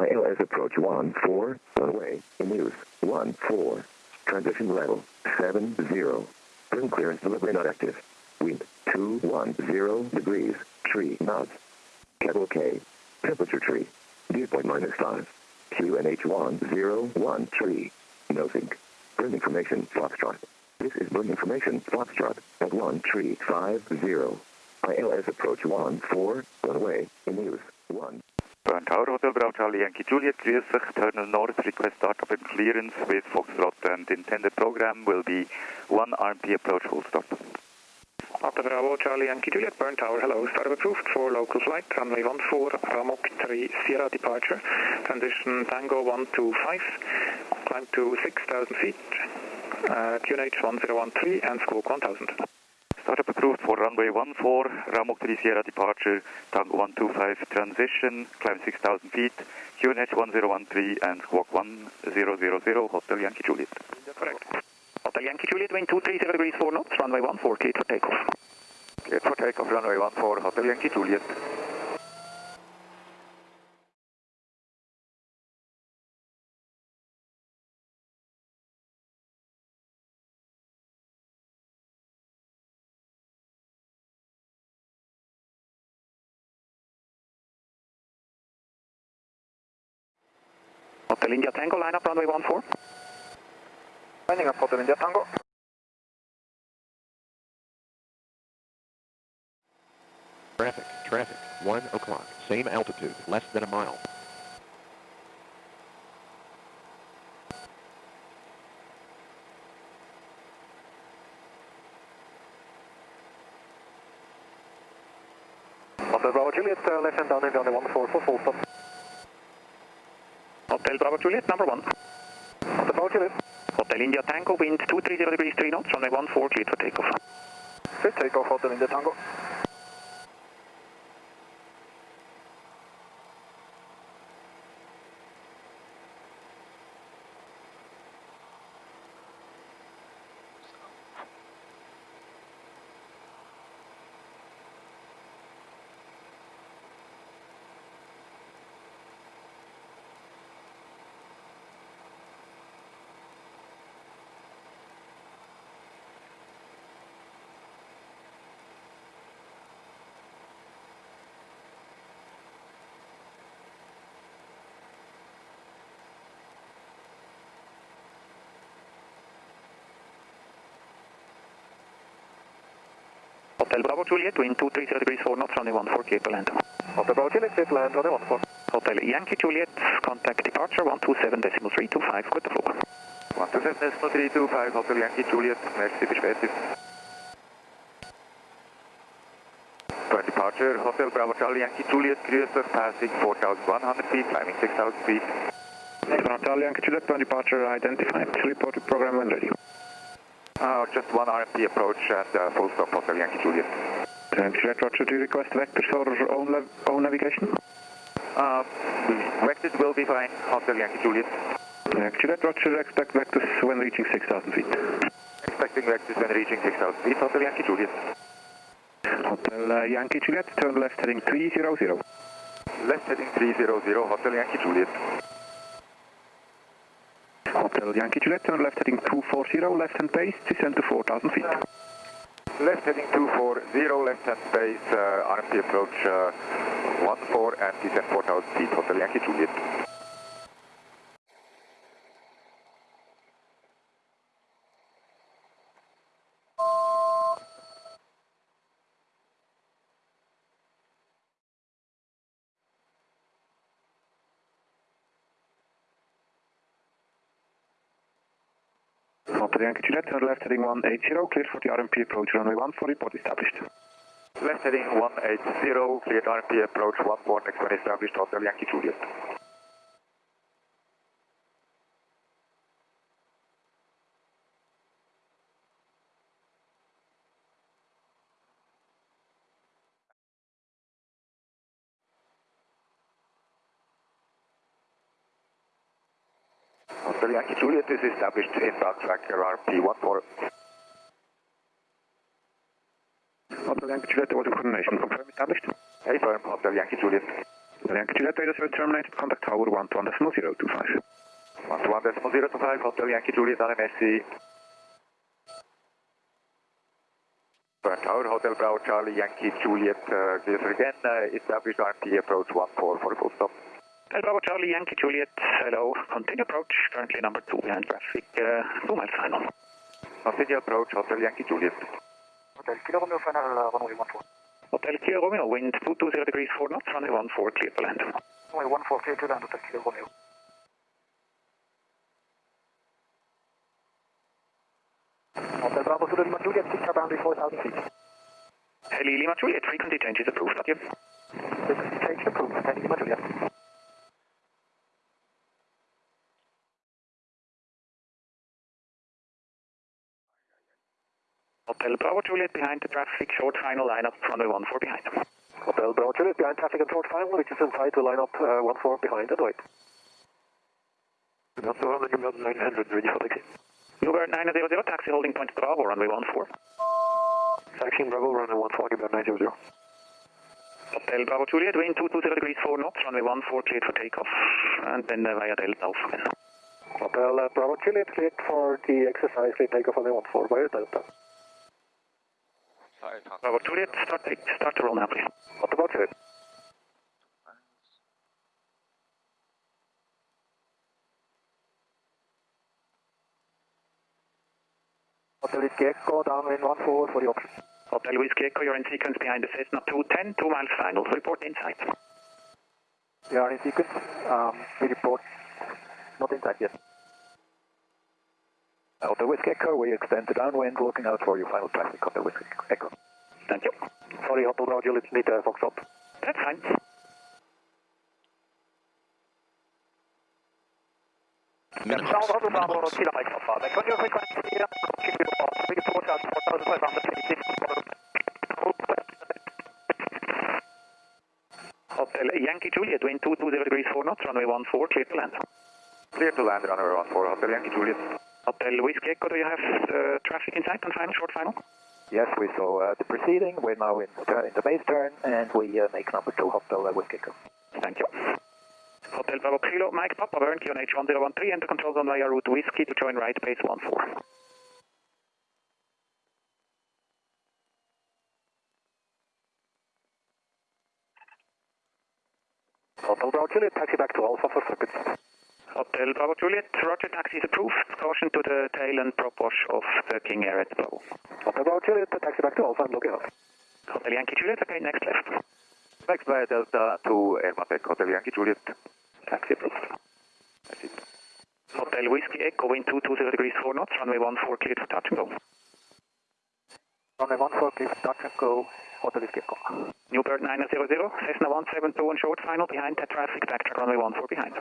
ILS approach 1, 4, runway, in use, 1, 4. Transition level, 7, 0. Bern clearance delivery not active. Wind, 2, 1, 0 degrees, tree, knots. Kettle K, temperature tree. Dew point minus 5. QNH1, 0, 1, tree. No sync. Bern information, Foxtrot. This is Bern information, Foxtrot, at 1, tree, 5, 0. ILS approach 1, 4, runway, in use, 1. Bern Tower Hotel Bravo Charlie Yankee Juliet, grüß dich, Terminal North, request startup and clearance with Foxtrot and intended program will be 1 RNP approach full stop. After Bravo Charlie Yankee Juliet, Bern Tower, hello, startup approved for local flight, runway 14, Ramok 3, Sierra departure, transition Tango 125, climb to 6,000 feet, uh, QNH 1013 and squawk 1000. Startup approved for runway 14, Ramok 3 Sierra departure, Tango 125 transition, climb 6,000 feet, QNH 1013 and squawk 1000, Hotel Yankee Juliet. Correct. Hotel Yankee Juliet, wind 230 degrees 4 knots, runway 14, cleared for takeoff. Cleared for takeoff, runway 14, Hotel Yankee Juliet. Hotel India Tango, line up runway 14. Lining up Hotel India Tango. Traffic, traffic, 1 o'clock, same altitude, less than a mile. Hotel Bravo Juliet, uh, left hand down in runway 14 for full stop. Hotel Bravo Juliet, number 1. Hotel Bravo Juliet, Hotel India Tango, wind 230 degrees 3 knots, runway 14, cleared for takeoff. clear takeoff Hotel India Tango. Hotel Bravo Juliet, wind 230 degrees 4 knots, runway 14, cleared to land. Hotel Bravo Juliet, to land runway 14. Hotel Yankee Juliet, contact departure 127 decimal 325, good to floor. 127.325, Hotel Yankee Juliet, merci, später. For departure, Hotel Bravo Charlie Yankee Juliet, dich, passing 4,100 feet, climbing 6,000 feet. Hotel Yankee Juliet, for departure identified, reported program when ready. Uh, just one RNP approach and uh, full stop, Hotel Yankee Juliet. Juliet, Roger, do you request vectors for own, own navigation? Uh, vectors will be fine, Hotel Yankee Juliet. Juliet, Roger, expect vectors when reaching 6,000 feet. Expecting vectors when reaching 6,000 feet, Hotel Yankee Juliet. Hotel uh, Yankee Juliet, turn left heading 300. Left heading 300, Hotel Yankee Juliet. Hotel Yankee Juliet, turn left heading 240, left hand base, descend to 4,000 feet. Left heading 240, left hand base, uh, RNP approach uh, 14 and descend 4,000 feet, Hotel Yankee Juliet. Hotel Yankee Juliet, turn left heading 180, cleared for the RNP approach, runway 14, report established. Left heading 180, cleared RNP approach 14, next one established, Hotel Yankee Juliet. Hotel Yankee Juliet is established in tracker RNP 14. Hotel Yankee Juliet, order coordination, confirm established. Hey firm, Hotel Yankee Juliet. Hotel Yankee Juliet radio service terminated. Contact tower 11.025. 11.025, Hotel Yankee Juliet on MSC. Bern Tower, Hotel Bravo Charlie Yankee Juliet, uh, clear again, uh, establish RMT approach 14 for a full stop. Bravo Charlie Yankee Juliet, hello. Continue approach, currently number 2 behind traffic, uh, 2 miles final. Continue approach, Hotel Yankee Juliet. Hotel Kilo Romeo final uh, runway 14. Hotel Kilo Romeo, wind 220 degrees 4 knots, runway 14, clear to land. Runway 14 clear to land, Hotel Kilo Romeo. Hotel Bravo the Lima Juliet, picture boundary 4,000 feet. Heli Lima Juliet, frequency change is approved, got you. Frequency change approved, Heli Lima Juliet. Hotel Bravo Juliet behind the traffic, short final lineup, runway 14 behind. Hotel Bravo Juliet behind traffic and short final, which is inside the line up uh, 14 behind and wait. Not so on the number 900, ready for taxi. Bluebird 900, taxi holding point Bravo, runway 14. Taxiing Bravo, runway 14, Bluebird 900. Hotel Bravo Juliet, wind 220 degrees 4 knots, runway 14, cleared for takeoff, and then uh, via Delta off again. Hotel uh, Bravo Juliet, cleared for the exercise, clear takeoff on the 14 via Delta. Bravo Juliet, start, take, start to roll now, please. Hotel Bravo Juliet. Hotel Whiskey Echo, downwind 14 for the option. Hotel Whiskey Echo, you're in sequence behind the Cessna 210, 2 miles final. Report inside. We are in sequence. Um, we report not inside yet. Hotel Whiskey Echo, we extend the downwind, looking out for your final traffic. Hotel Whiskey Echo. Thank you. Sorry, Hotel Bravo Juliet, need a uh, Foxtrot. That's fine. Minimum. Hotel Bravo, Kilo Mike Alpha. Make your frequency, continue to pass. We report out 4,526. Hotel Yankee Juliet, wind 220 degrees 4 knots, runway 14, clear to land. Clear to land, runway 14, Hotel Yankee Juliet. Hotel Whiskey Echo, do you have uh, traffic inside on final, short final? Yes, we saw uh, the proceeding. We're now in, uh, in the base turn, and we uh, make number two Hotel uh, Whiskey Echo. Thank you. Hotel Bravo Kilo, Mike Papa, Bern QNH 1013, enter control zone via route Whiskey to join right base 14. Hotel Bravo Juliet, taxi back to Alpha for circuits. Hotel Bravo Juliet, Roger, taxi is approved. Caution to the tail and prop wash of the King Air at Bravo. Hotel Bravo Juliet, taxi back to Alpha and looking out. Hotel Yankee Juliet, okay, next left. Next via Delta to Airmatec, Hotel Yankee Juliet. Taxi approved. That's it. Hotel Whiskey Echo, wind 220 degrees 4 knots, runway 14, cleared for touch and go. Runway 14, please touch and go. Hotel Whiskey Echo. Newbird 900, Cessna 172 on short final, behind that traffic, backtrack runway 14 behind.